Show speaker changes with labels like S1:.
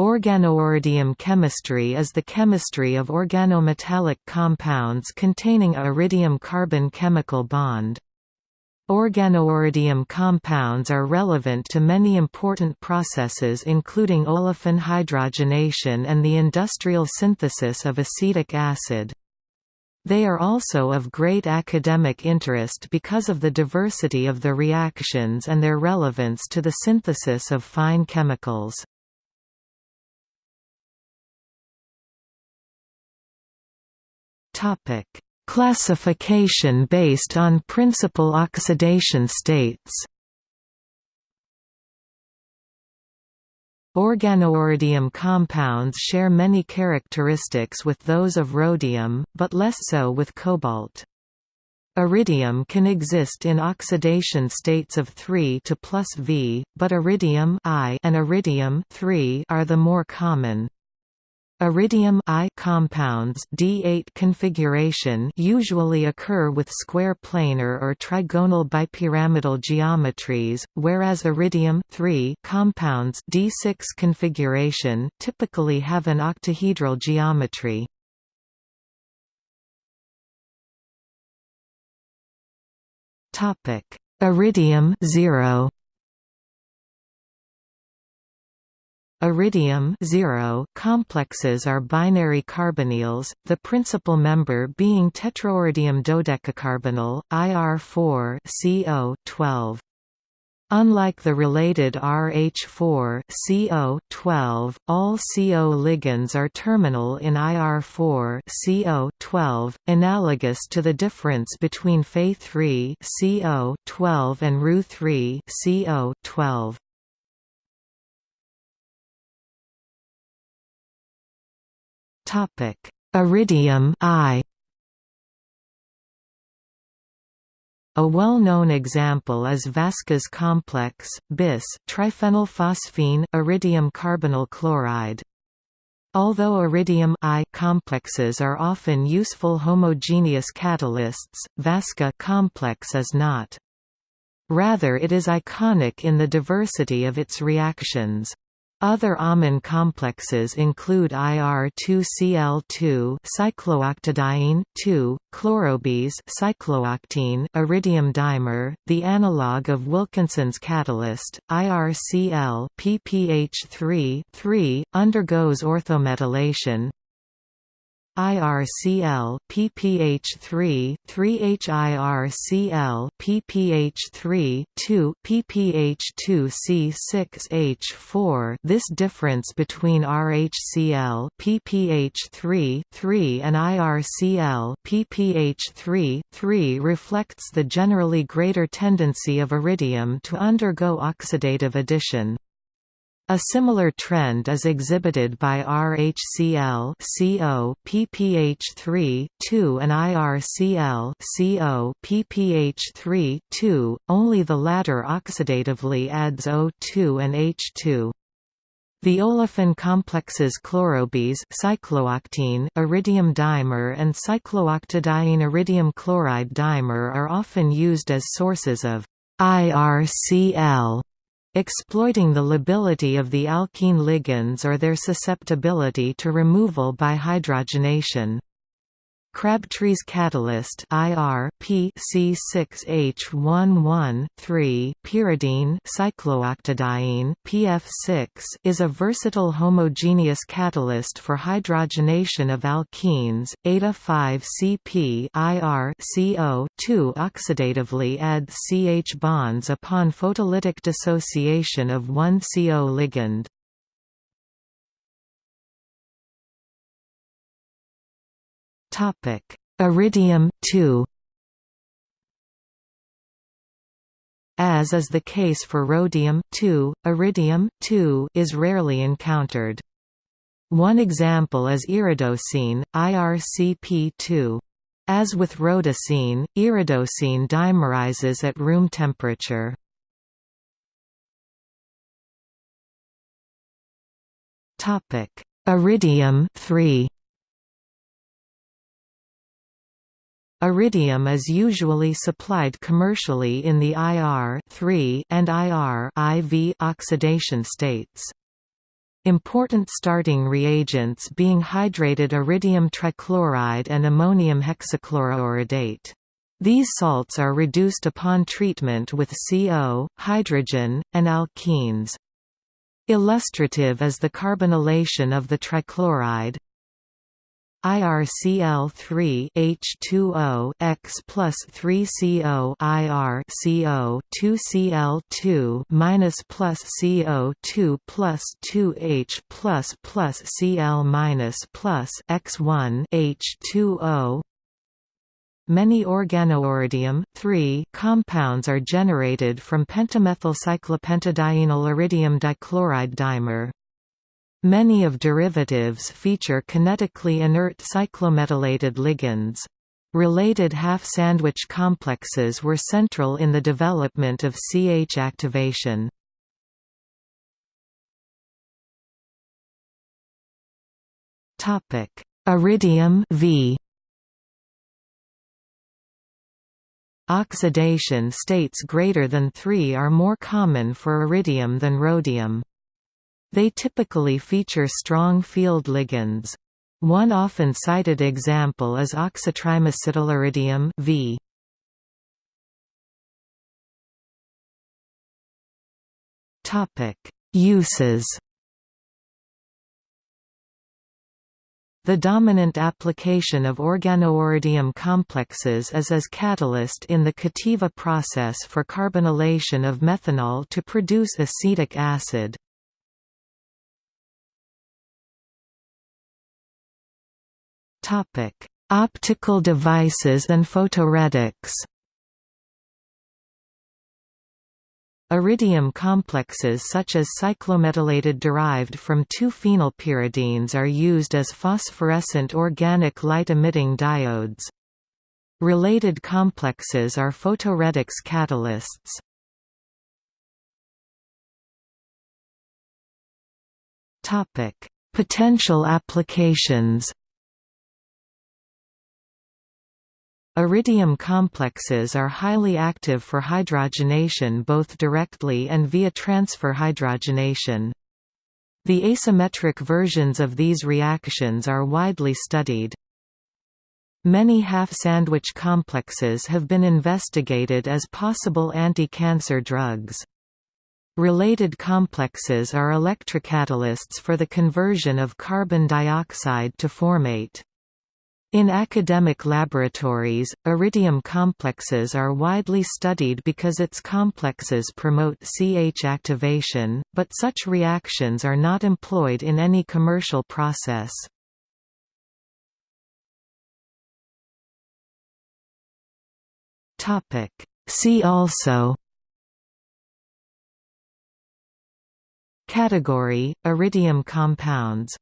S1: Organoiridium chemistry is the chemistry of organometallic compounds containing a iridium-carbon chemical bond. Organoiridium compounds are relevant to many important processes including olefin hydrogenation and the industrial synthesis of acetic acid. They are also of great academic interest because of the diversity of the reactions and their relevance to the synthesis of fine chemicals. Topic: Classification based on principal oxidation states. Organoiridium compounds share many characteristics with those of rhodium, but less so with cobalt. Iridium can exist in oxidation states of 3 to plus V, but iridium I and iridium 3 are the more common. Iridium I compounds D8 configuration usually occur with square planar or trigonal bipyramidal geometries, whereas iridium compounds D6 configuration typically have an octahedral geometry. Iridium 0 Iridium complexes are binary carbonyls, the principal member being tetrairidium dodecacarbonyl, IR4 CO 12. Unlike the related RH4 CO 12, all CO ligands are terminal in IR4 CO 12, analogous to the difference between Fe3 CO 12 and Ru3
S2: Topic: Iridium I.
S1: A well-known example is Vaska's complex, bis triphenylphosphine iridium carbonyl chloride. Although iridium I complexes are often useful homogeneous catalysts, Vaska complex is not. Rather it is iconic in the diversity of its reactions. Other amine complexes include IR2Cl2 cyclooctadiene 2, chlorobis cyclooctene iridium dimer, the analog of Wilkinson's catalyst, IRCl PPH3 3, undergoes orthometallation, IRCl PPH3 3HIRCl PPH3 2 PPH2C6H4 This difference between RHCl PPH3 3 and IRCl PPH3 3 reflects the generally greater tendency of iridium to undergo oxidative addition. A similar trend is exhibited by RHCl CO PPH3 2 and IRCl CO PPH3 2, only the latter oxidatively adds O2 and H2. The olefin complexes chlorobis cyclooctene iridium dimer and cyclooctadiene iridium chloride dimer are often used as sources of IRCl exploiting the lability of the alkene ligands or their susceptibility to removal by hydrogenation. Crabtree's catalyst IR P C6H11 3 pyridine cyclooctadiene PF6 is a versatile homogeneous catalyst for hydrogenation of alkenes. Eta 5 CP IR CO 2 oxidatively adds CH bonds upon photolytic dissociation of one CO ligand.
S2: Topic: Iridium 2.
S1: As is the case for rhodium iridium is rarely encountered. One example is iridocene, IRCP2. As with rhodocene, iridocene dimerizes at room temperature.
S2: Iridium 3
S1: Iridium is usually supplied commercially in the IR and IR IV oxidation states. Important starting reagents being hydrated iridium trichloride and ammonium hexachloroiridate. These salts are reduced upon treatment with CO, hydrogen, and alkenes. Illustrative is the carbonylation of the trichloride, IRCl3 H2O X plus 3CO IR CO 2Cl2 minus plus CO2 plus 2H plus plus Cl minus plus X1 H2O Many organoiridium compounds are generated from pentamethylcyclopentadienyl iridium dichloride dimer. Many of derivatives feature kinetically inert cyclometalated ligands. Related half-sandwich complexes were central in the development of CH activation. Iridium v Oxidation states greater than 3 are more common for iridium than rhodium. They typically feature strong field ligands. One often cited example is oxytrimethyl V. Topic: Uses. The dominant application of organoiridium complexes is as catalyst in the Cativa process for carbonylation of methanol to produce acetic acid. Topic: Optical devices and photoredox. Iridium complexes such as cyclometalated derived from 2-phenylpyridines are used as phosphorescent organic light-emitting diodes. Related complexes are photoredox catalysts. Potential applications Iridium complexes are highly active for hydrogenation both directly and via transfer hydrogenation. The asymmetric versions of these reactions are widely studied. Many half-sandwich complexes have been investigated as possible anti-cancer drugs. Related complexes are electrocatalysts for the conversion of carbon dioxide to formate. In academic laboratories, iridium complexes are widely studied because its complexes promote CH activation, but such reactions are not employed in any commercial process. See also Category – Iridium compounds